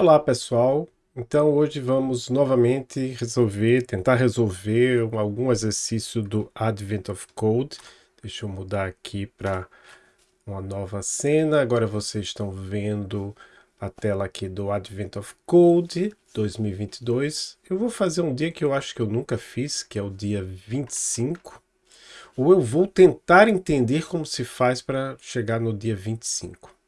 Olá pessoal, então hoje vamos novamente resolver, tentar resolver algum exercício do Advent of Code. Deixa eu mudar aqui para uma nova cena, agora vocês estão vendo a tela aqui do Advent of Code 2022. Eu vou fazer um dia que eu acho que eu nunca fiz, que é o dia 25, ou eu vou tentar entender como se faz para chegar no dia 25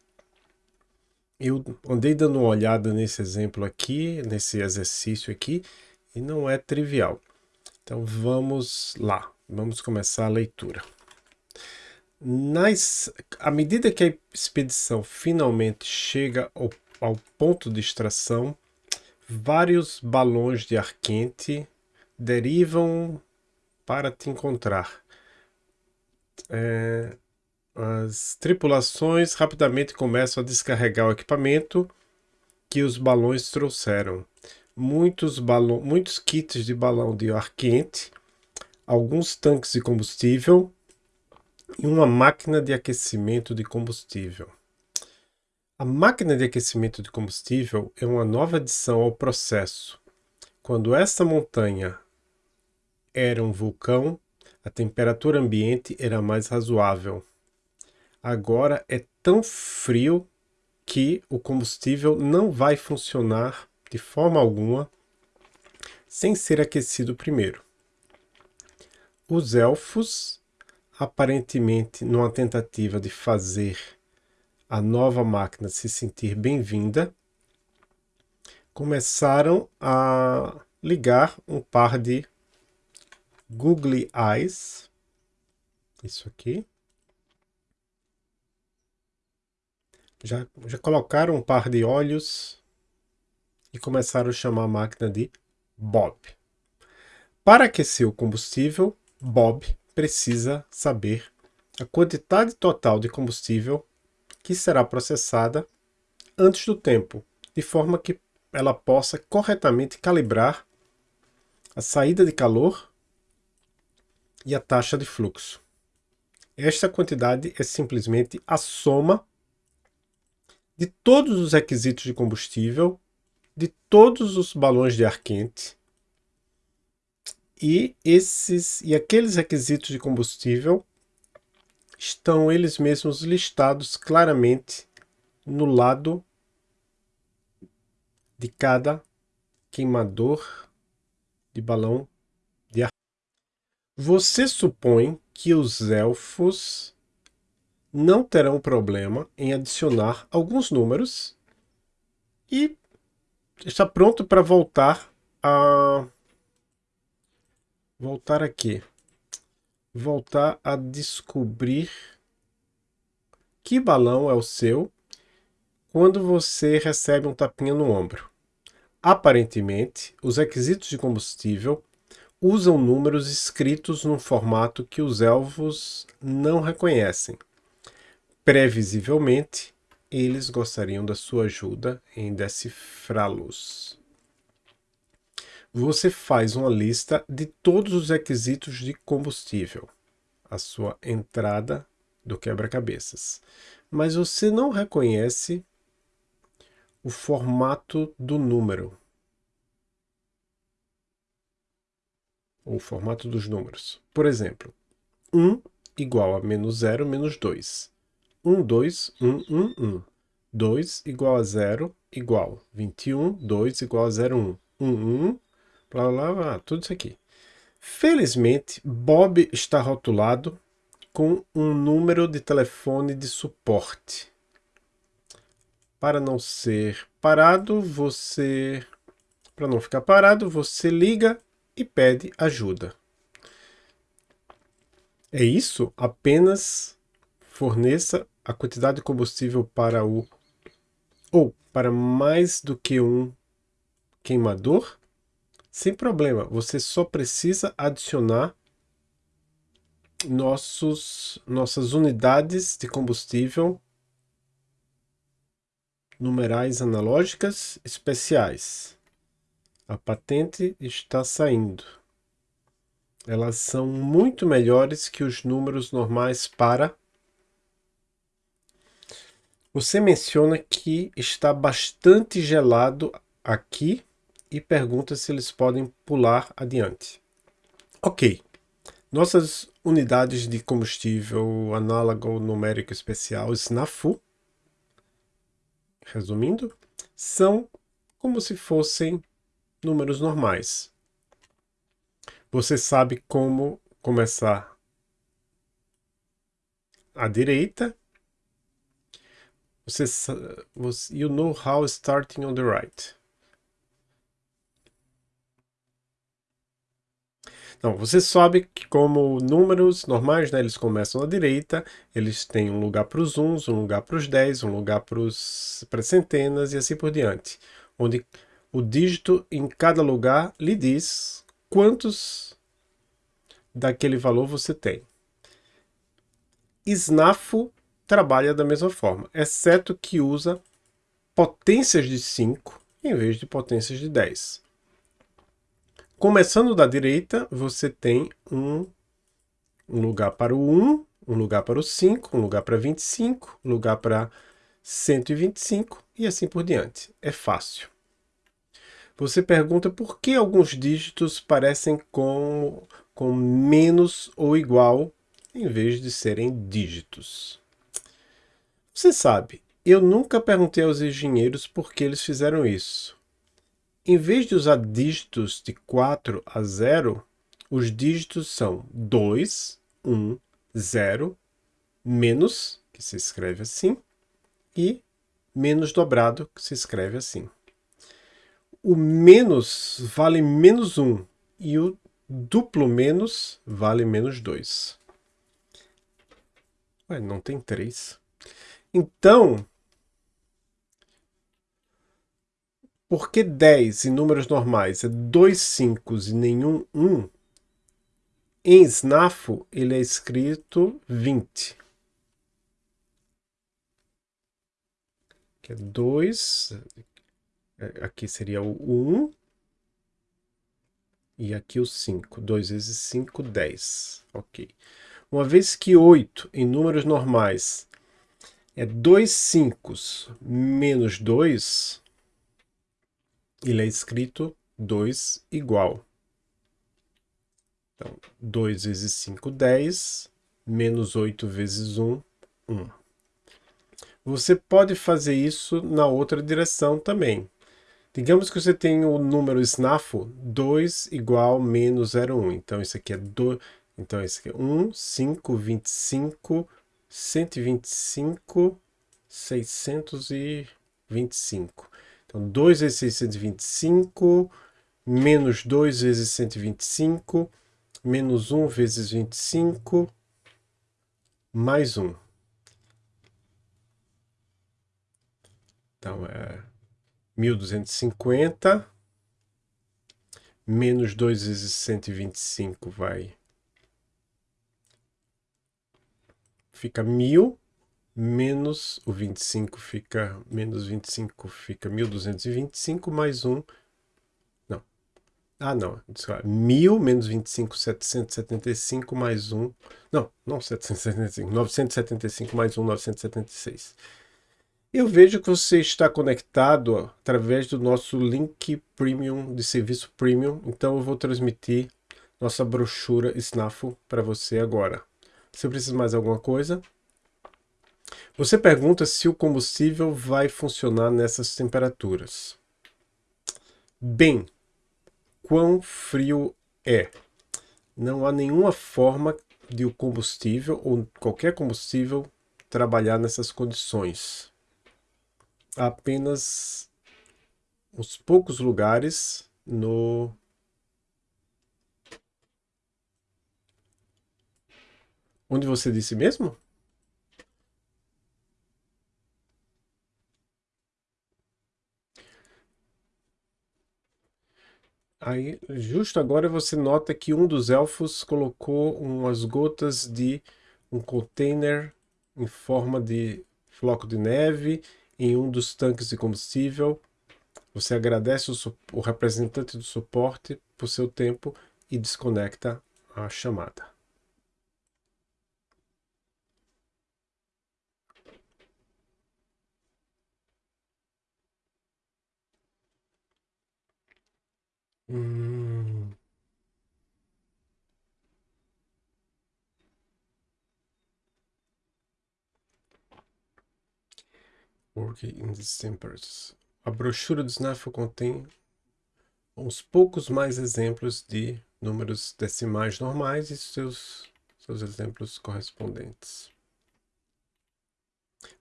eu andei dando uma olhada nesse exemplo aqui, nesse exercício aqui, e não é trivial. Então vamos lá, vamos começar a leitura. Nas, à medida que a expedição finalmente chega ao, ao ponto de extração, vários balões de ar quente derivam para te encontrar. É, as tripulações rapidamente começam a descarregar o equipamento que os balões trouxeram. Muitos, balão, muitos kits de balão de ar quente, alguns tanques de combustível e uma máquina de aquecimento de combustível. A máquina de aquecimento de combustível é uma nova adição ao processo. Quando esta montanha era um vulcão, a temperatura ambiente era mais razoável agora é tão frio que o combustível não vai funcionar de forma alguma sem ser aquecido primeiro. Os elfos, aparentemente numa tentativa de fazer a nova máquina se sentir bem-vinda, começaram a ligar um par de googly eyes, isso aqui, Já, já colocaram um par de olhos e começaram a chamar a máquina de Bob. Para aquecer o combustível, Bob precisa saber a quantidade total de combustível que será processada antes do tempo, de forma que ela possa corretamente calibrar a saída de calor e a taxa de fluxo. Esta quantidade é simplesmente a soma de todos os requisitos de combustível, de todos os balões de ar quente, e esses e aqueles requisitos de combustível estão eles mesmos listados claramente no lado de cada queimador de balão de ar. Você supõe que os elfos não terão problema em adicionar alguns números e está pronto para voltar a voltar aqui voltar a descobrir que balão é o seu quando você recebe um tapinha no ombro. Aparentemente, os requisitos de combustível usam números escritos num formato que os elfos não reconhecem. Previsivelmente, eles gostariam da sua ajuda em decifrá-los. Você faz uma lista de todos os requisitos de combustível, a sua entrada do quebra-cabeças, mas você não reconhece o formato do número, o formato dos números. Por exemplo, 1 igual a menos 0 menos 2. 1, 2, 1, 1, 1. 2 igual a 0 igual 21, 2 igual a 0, 1. 1, 1, blá, blá, blá, tudo isso aqui. Felizmente, Bob está rotulado com um número de telefone de suporte. Para não ser parado, você... Para não ficar parado, você liga e pede ajuda. É isso? Apenas forneça a quantidade de combustível para o ou para mais do que um queimador, sem problema, você só precisa adicionar nossos, nossas unidades de combustível numerais analógicas especiais. A patente está saindo. Elas são muito melhores que os números normais para Você menciona que está bastante gelado aqui e pergunta se eles podem pular adiante. Ok. Nossas unidades de combustível análogo numérico especial SNAFU, resumindo, são como se fossem números normais. Você sabe como começar à direita. Você, você you know how starting on the right. Então, você sabe que como números normais, né, eles começam à direita, eles têm um lugar para os uns, um lugar para os 10, um lugar para as centenas e assim por diante. Onde o dígito em cada lugar lhe diz quantos daquele valor você tem. SNAFO trabalha da mesma forma, exceto que usa potências de 5 em vez de potências de 10. Começando da direita, você tem um, um lugar para o 1, um lugar para o 5, um lugar para 25, um lugar para 125 e assim por diante. É fácil. Você pergunta por que alguns dígitos parecem com, com menos ou igual em vez de serem dígitos. Você sabe, eu nunca perguntei aos engenheiros por que eles fizeram isso. Em vez de usar dígitos de 4 a 0, os dígitos são 2, 1, 0, menos, que se escreve assim, e menos dobrado, que se escreve assim. O menos vale menos 1 e o duplo menos vale menos 2. Ué, não tem 3. Então, Por que 10 em números normais é dois 5 e nenhum 1? Em SNAFO ele é escrito 20. Que é 2, é, aqui seria o 1, e aqui o 5. 2 vezes 5, 10. Ok. Uma vez que 8 em números normais é 2 5 menos 2, ele é escrito 2 igual. Então, 2 vezes 5, 10, menos 8 vezes 1, 1. Você pode fazer isso na outra direção também. Digamos que você tem o número SNAFO 2 igual menos 0,1. Então, isso aqui é 2. Então, isso aqui é 1, 5, 25, 125, 625. Então, 2 vezes 625, menos 2 vezes 125, menos 1 vezes 25, mais 1. Então, é 1250, menos 2 vezes 125 vai... Fica 1000, menos o 25 fica, menos 25 fica 1225, mais 1, não, ah não, desculpa, 1000 menos 25, 775, mais 1, não, não 775, 975 mais 1, 976. Eu vejo que você está conectado através do nosso link premium, de serviço premium, então eu vou transmitir nossa brochura SNAFO para você agora. Se precisa mais alguma coisa, você pergunta se o combustível vai funcionar nessas temperaturas. Bem, quão frio é? Não há nenhuma forma de o combustível ou qualquer combustível trabalhar nessas condições. Há apenas uns poucos lugares no Onde você disse mesmo? Aí, justo agora você nota que um dos elfos colocou umas gotas de um container em forma de floco de neve em um dos tanques de combustível. Você agradece o, o representante do suporte por seu tempo e desconecta a chamada. Hum. Working in Decembers. A brochura do SNAF contém uns poucos mais exemplos de números decimais normais e seus, seus exemplos correspondentes.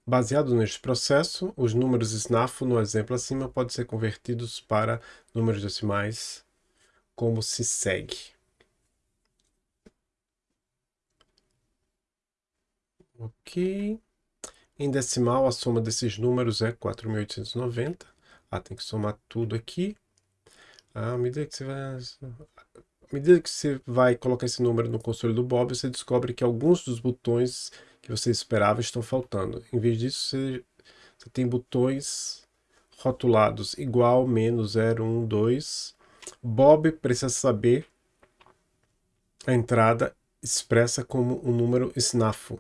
Baseado neste processo, os números SNAFO no exemplo acima podem ser convertidos para números decimais como se segue. Ok. Em decimal, a soma desses números é 4.890. Ah, tem que somar tudo aqui. À medida que você vai, à medida que você vai colocar esse número no console do Bob, você descobre que alguns dos botões que você esperava estão faltando. Em vez disso, você, você tem botões rotulados igual, menos, 0, 1, 2. Bob precisa saber a entrada expressa como um número SNAFO,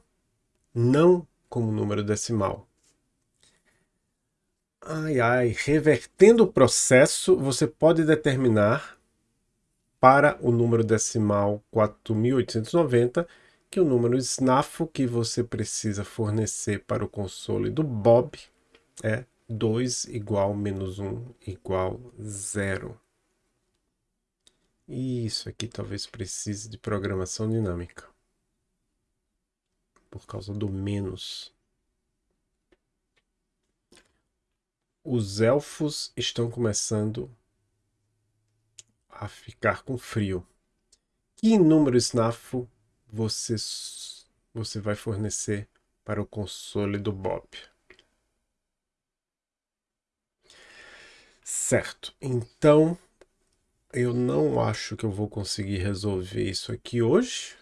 não como número decimal. Ai, ai, revertendo o processo, você pode determinar para o número decimal 4890 que o número SNAFO que você precisa fornecer para o console do Bob é 2 igual menos 1 igual 0. E isso aqui talvez precise de programação dinâmica. Por causa do menos. Os elfos estão começando a ficar com frio. Que número SNAFO você, você vai fornecer para o console do Bob. Certo, então eu não acho que eu vou conseguir resolver isso aqui hoje.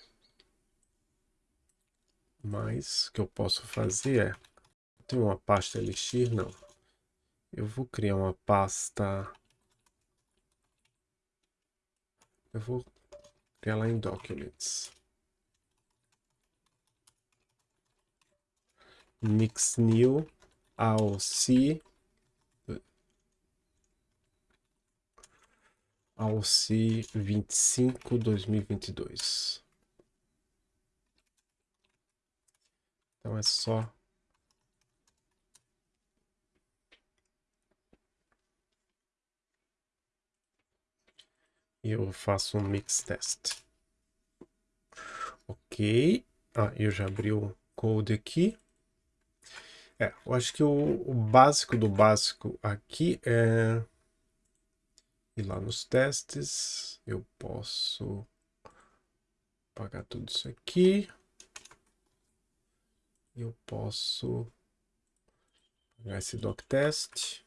Mas o que eu posso fazer é... Tem uma pasta Elixir? Não. Eu vou criar uma pasta... Eu vou criar lá em Documents. Mix new AOC AOC 25 2022 então é só eu faço um mix test. Ok. Ah, eu já abri o code aqui é, eu acho que o, o básico do básico aqui é ir lá nos testes, eu posso apagar tudo isso aqui. Eu posso pegar esse doc test.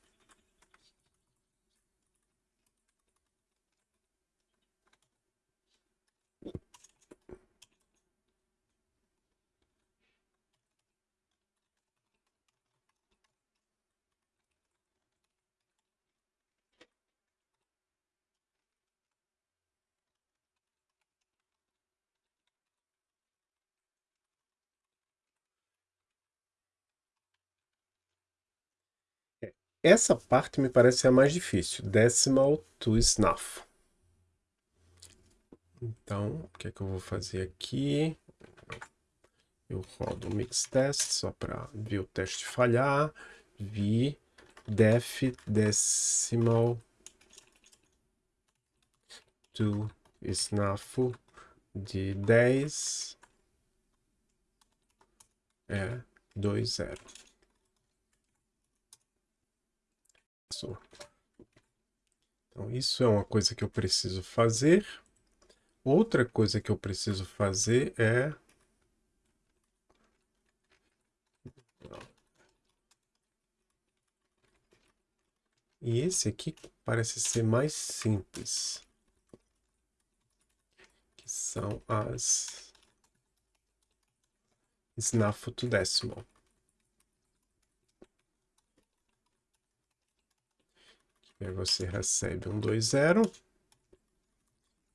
Essa parte me parece a mais difícil. Decimal to snuff. Então, o que é que eu vou fazer aqui? Eu rodo o mix test só para ver o teste falhar. Vi def decimal to snuff de 10 é 2, 0. Então, isso é uma coisa que eu preciso fazer. Outra coisa que eu preciso fazer é... E esse aqui parece ser mais simples. Que são as... Snap to decimal. E aí você recebe um 2, 0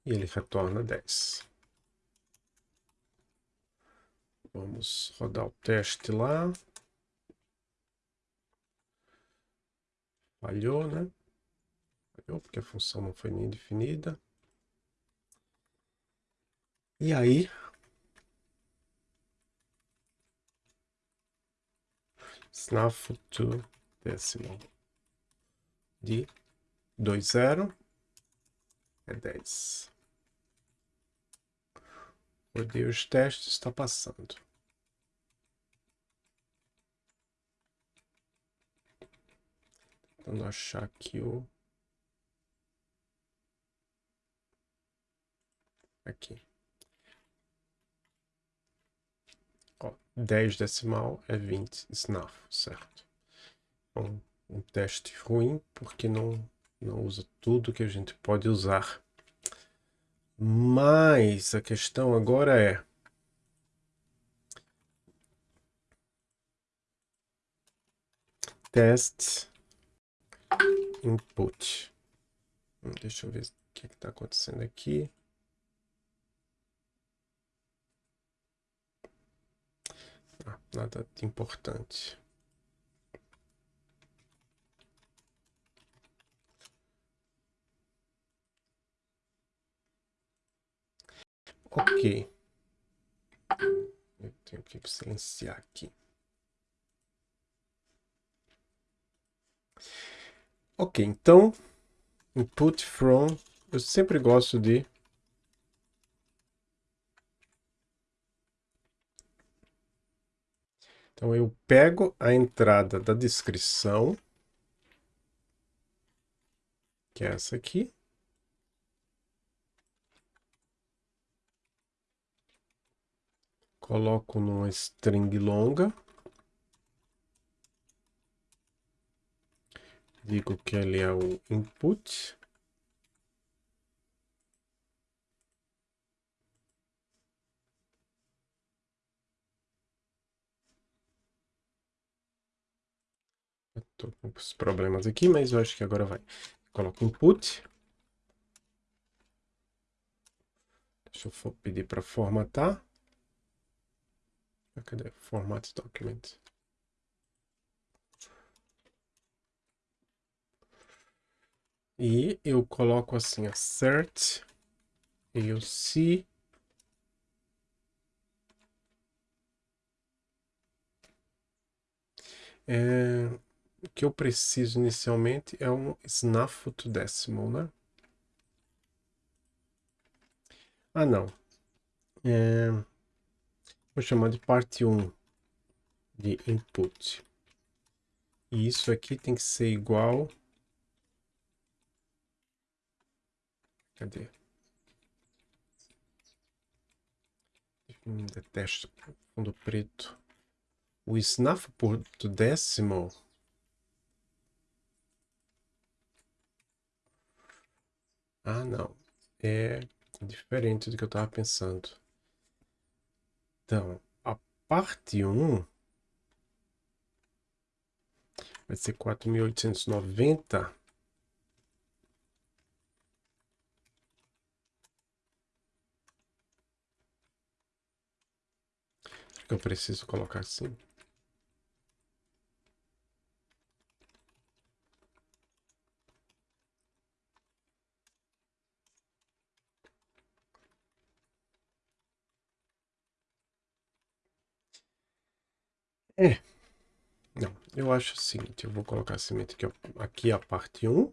e ele retorna 10. Vamos rodar o teste lá. Falhou, né? falhou, porque a função não foi nem definida. E aí, snaf to decimal de 20 é 10. Rodei os testes, está passando. Tentando achar aqui o... Aqui. Ó, 10 decimal é 20 snaf, certo? Um teste ruim porque não, não usa tudo que a gente pode usar. Mas a questão agora é... Test input. Hum, deixa eu ver o que está acontecendo aqui. Ah, nada de importante. Ok. Eu tenho que silenciar aqui. Ok, então, input from, eu sempre gosto de Então, eu pego a entrada da descrição, que é essa aqui, coloco numa string longa, digo que ele é o input, Estou com os problemas aqui, mas eu acho que agora vai. Coloco input. Deixa eu pedir para formatar. Cadê? Format document. E eu coloco assim, assert AUC é, o que eu preciso inicialmente é um snaf to decimal, né? Ah, não. É, Vou chamar de parte 1 de input. E isso aqui tem que ser igual... Cadê? Detesto fundo preto. O snaf por decimal Ah, não. É diferente do que eu estava pensando. Então, a parte 1 vai ser 4.890. Acho que eu preciso colocar assim. É. Não, eu acho o seguinte, eu vou colocar a semente aqui, ó, aqui a parte 1.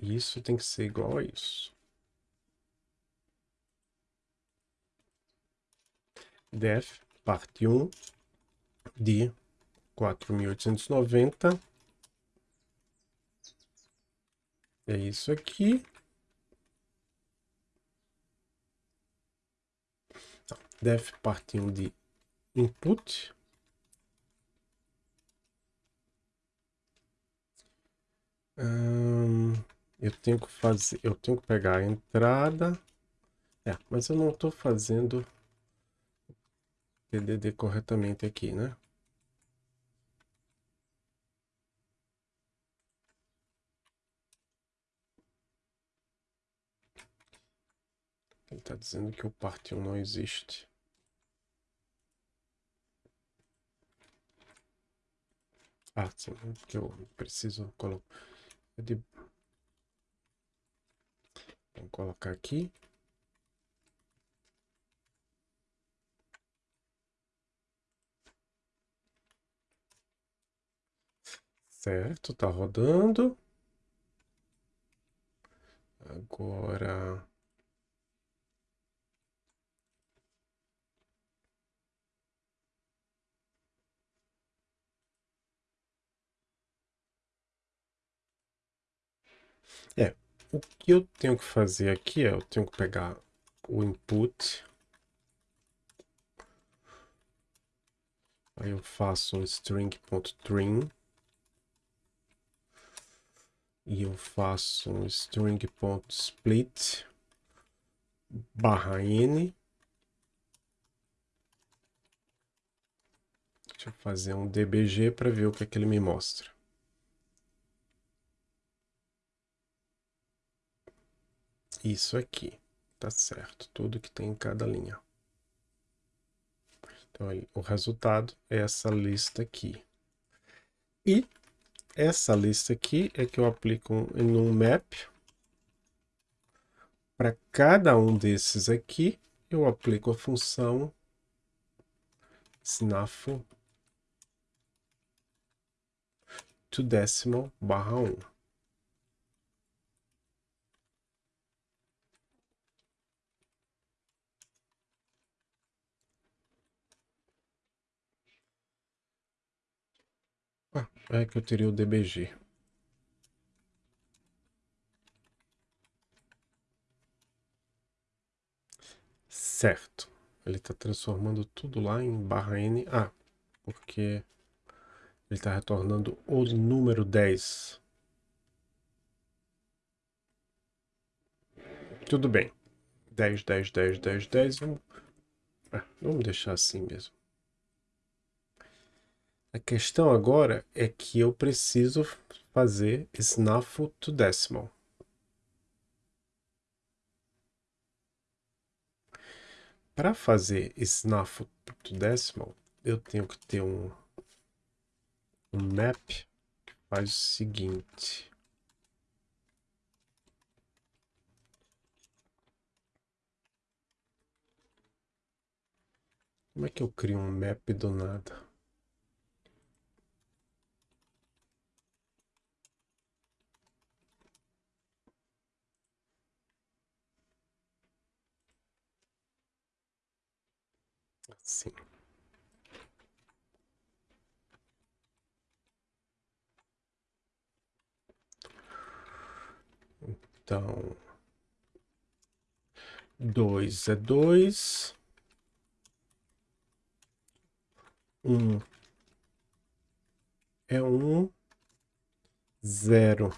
Isso tem que ser igual a isso. def parte 1 de 4.890. É isso aqui. Def partiu de input. Hum, eu tenho que fazer, eu tenho que pegar a entrada. É, mas eu não estou fazendo TDD corretamente aqui, né? tá dizendo que o parte 1 não existe. Ah, sim, é que eu preciso colocar. É de... Colocar aqui. Certo, tá rodando. Agora É, o que eu tenho que fazer aqui é, eu tenho que pegar o input. Aí eu faço um string.trim. E eu faço um string.split barra n. Deixa eu fazer um dbg para ver o que, é que ele me mostra. Isso aqui, tá certo? Tudo que tem em cada linha. Então, o resultado é essa lista aqui. E essa lista aqui é que eu aplico em um map. Para cada um desses aqui, eu aplico a função snafo to decimal barra 1. Ah, é que eu teria o DBG. Certo. Ele está transformando tudo lá em barra N. Ah, porque ele está retornando o número 10. Tudo bem. 10, 10, 10, 10, 10. Vamos, ah, vamos deixar assim mesmo. A questão agora é que eu preciso fazer snafu to decimal. Para fazer snafu to decimal, eu tenho que ter um, um map que faz o seguinte. Como é que eu crio um map do nada? Sim. Então, dois é dois. Um é um. Zero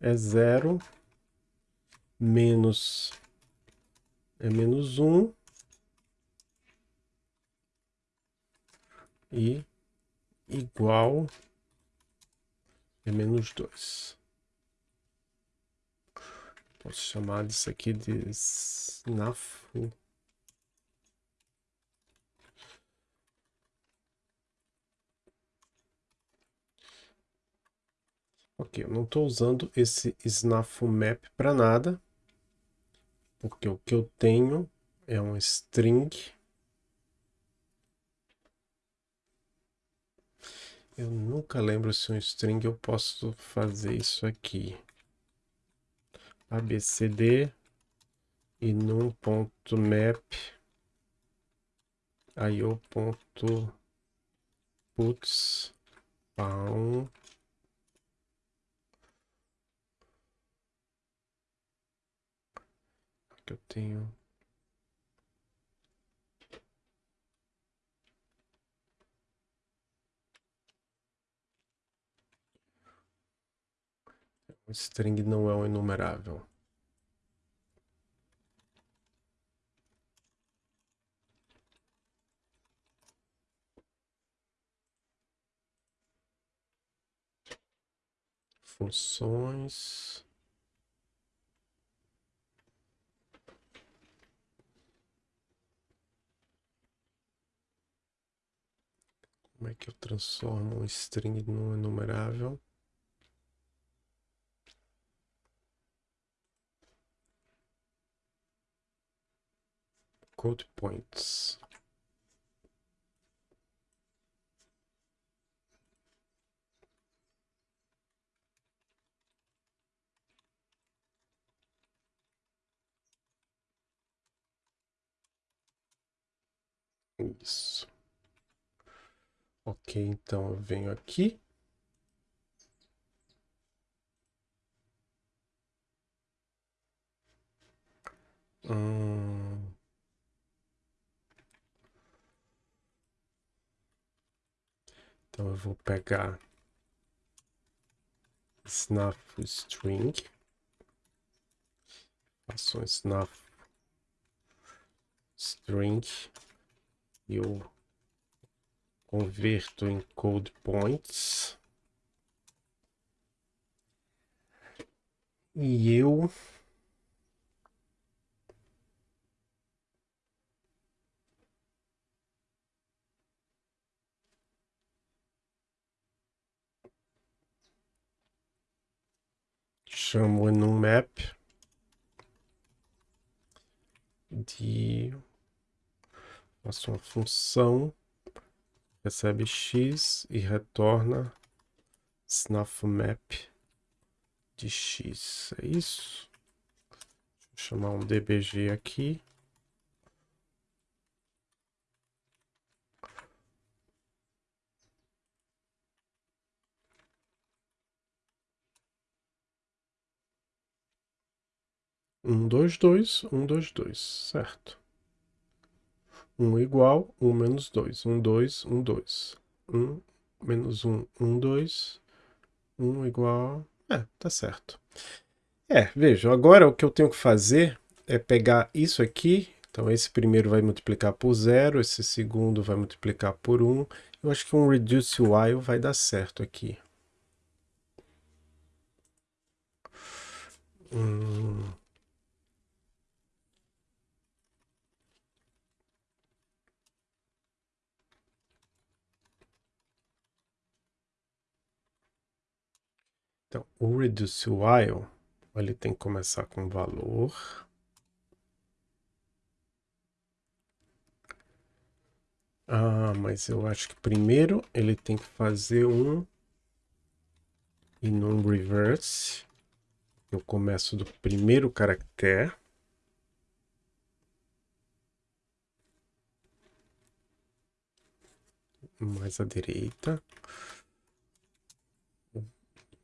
é zero. Menos é menos um. E igual é menos 2. Posso chamar disso aqui de snafu. Ok, eu não estou usando esse snafu map para nada, porque o que eu tenho é um string Eu nunca lembro se um string eu posso fazer isso aqui. abcd e num ponto map io ponto puts um que eu tenho O string não é um enumerável. Funções. Como é que eu transformo um string num enumerável? Code points. Isso. Ok, então eu venho aqui. Hum... Então eu vou pegar snuff string, faço um snuff string e eu converto em code points. E eu chamo enumap de faço uma função recebe x e retorna snafmap de x. É isso? Vou chamar um dbg aqui. Um, dois, dois, um, dois, dois, certo? 1 igual, 1 menos 2. 1, 2, 1, 2. 1 menos 1, 1, 2. 1 igual... É, tá certo. É, veja, agora o que eu tenho que fazer é pegar isso aqui. Então esse primeiro vai multiplicar por 0, esse segundo vai multiplicar por 1. Eu acho que um reduce while vai dar certo aqui. Hum... Então, o reduce while, ele tem que começar com valor. Ah, mas eu acho que primeiro ele tem que fazer um e num reverse. Eu começo do primeiro caractere. Mais à direita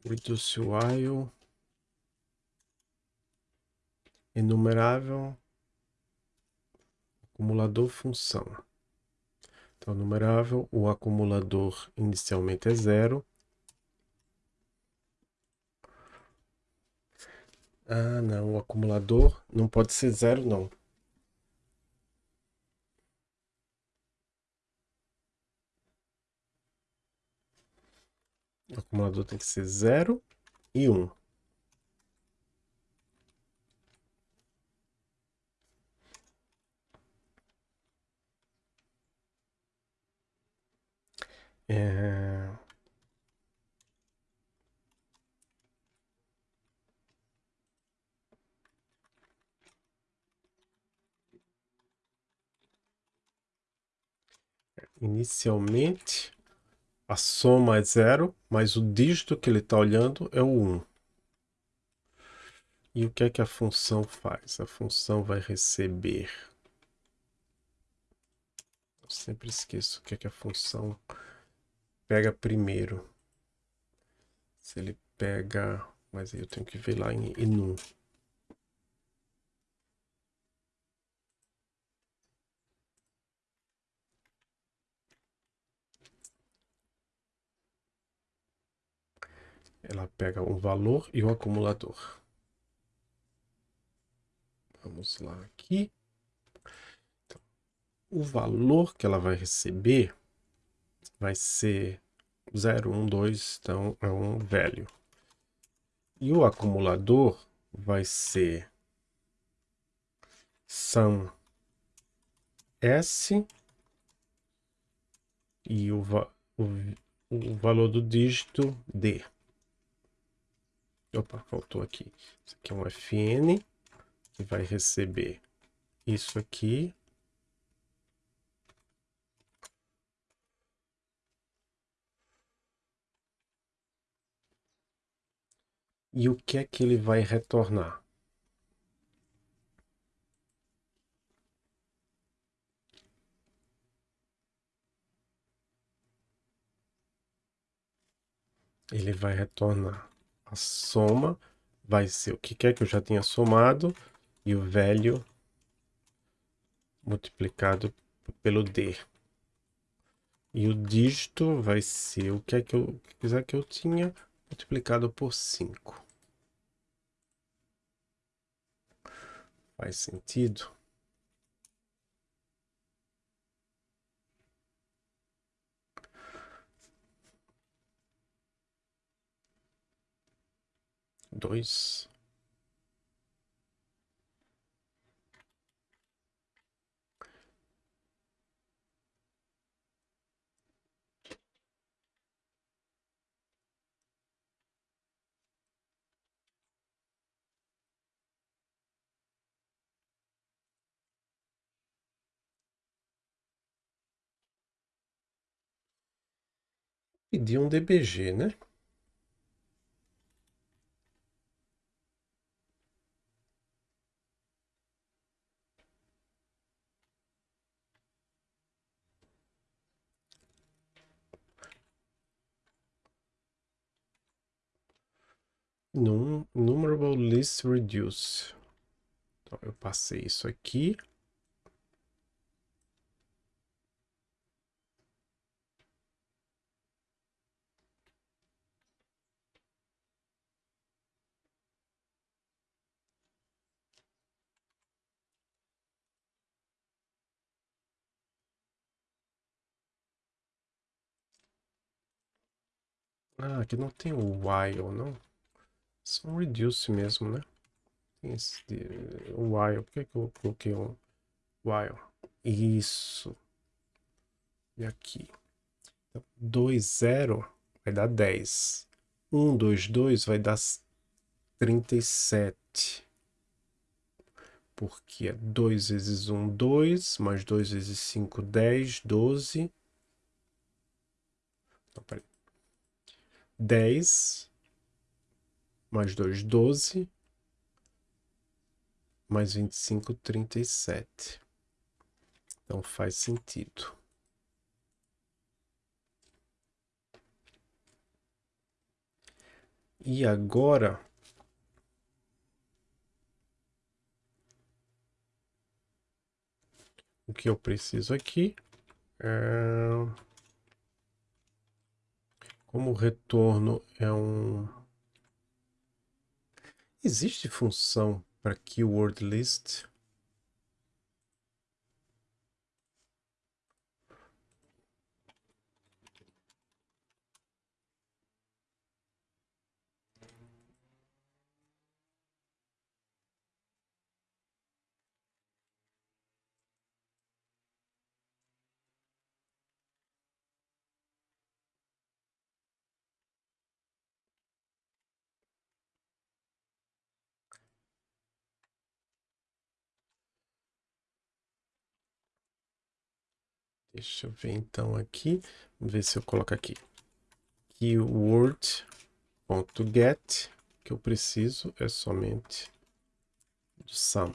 reduce while enumerável acumulador função. Então, numerável, o acumulador inicialmente é zero. Ah, não, o acumulador não pode ser zero, não. O acumulador tem que ser 0 e 1. Um. É... Inicialmente, a soma é zero, mas o dígito que ele está olhando é o 1. E o que é que a função faz? A função vai receber... Eu sempre esqueço o que é que a função pega primeiro. Se ele pega... Mas aí eu tenho que ver lá em enum. Ela pega o valor e o acumulador. Vamos lá aqui. Então, o valor que ela vai receber vai ser 0, 1, 2, então é um velho. E o acumulador vai ser sum S e o, o, o valor do dígito D. Opa, faltou aqui. Isso aqui é um FN, que vai receber isso aqui. E o que é que ele vai retornar? Ele vai retornar a soma, vai ser o que quer que eu já tinha somado, e o velho multiplicado pelo D. E o dígito vai ser o que é que eu quiser que eu tinha multiplicado por 5. Faz sentido? Dois. pedir um DBG, né? Num, numerable list reduce. Então, eu passei isso aqui. Ah, aqui não tem o while, não. Só um reduce mesmo, né? Tem esse o while. Por que, que eu coloquei um while? Isso. E aqui. Então, 2, 0 vai dar 10. 1, 2, 2 vai dar 37. Porque é 2 vezes 1, 2, mais 2 vezes 5, 10, 12. Não, peraí. 10 mais 2, 12, mais 25, 37. Então faz sentido. E agora, o que eu preciso aqui é... Como o retorno é um... Existe função para keyword list? Deixa eu ver então aqui. Vamos ver se eu coloco aqui. Keyword.get. que eu preciso é somente do sum.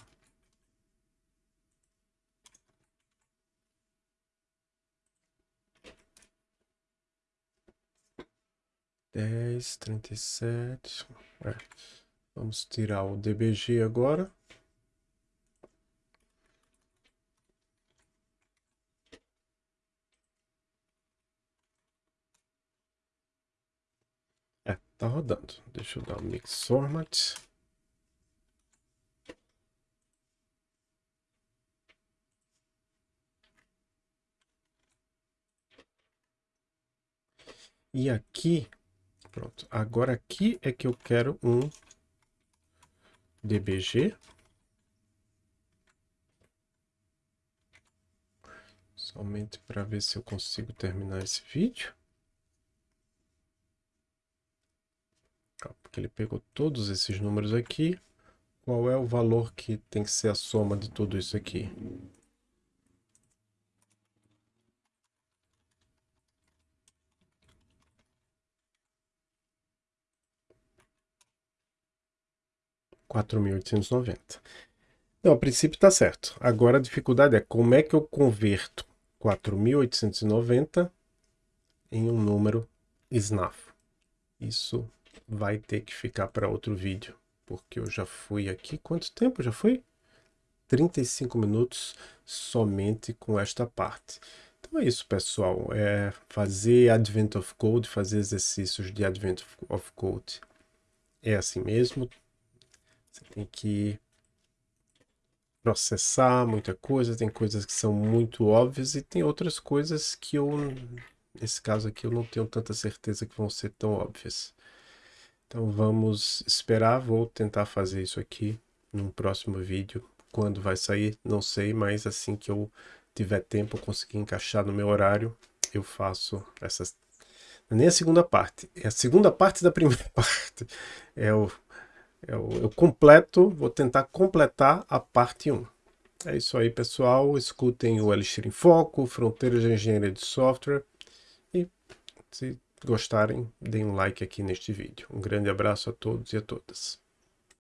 Dez, trinta e sete. É. Vamos tirar o DBG agora. Tá rodando. Deixa eu dar o mix format. E aqui, pronto. Agora aqui é que eu quero um DBG. Somente para ver se eu consigo terminar esse vídeo. Porque ele pegou todos esses números aqui. Qual é o valor que tem que ser a soma de tudo isso aqui? Quatro mil oitocentos e noventa. Então, a princípio está certo. Agora a dificuldade é como é que eu converto 4.890 em um número SNAF. Isso vai ter que ficar para outro vídeo, porque eu já fui aqui, quanto tempo já foi? 35 minutos somente com esta parte. Então é isso, pessoal. É fazer Advent of Code, fazer exercícios de Advent of Code. É assim mesmo. Você tem que processar muita coisa, tem coisas que são muito óbvias e tem outras coisas que eu, nesse caso aqui, eu não tenho tanta certeza que vão ser tão óbvias. Então vamos esperar, vou tentar fazer isso aqui num próximo vídeo. Quando vai sair, não sei, mas assim que eu tiver tempo, conseguir encaixar no meu horário, eu faço essas... É nem a segunda parte, é a segunda parte da primeira parte. É o eu, eu completo, vou tentar completar a parte 1. É isso aí, pessoal. Escutem o Elixir em Foco, Fronteiras de Engenharia de Software. E se gostarem, deem um like aqui neste vídeo. Um grande abraço a todos e a todas.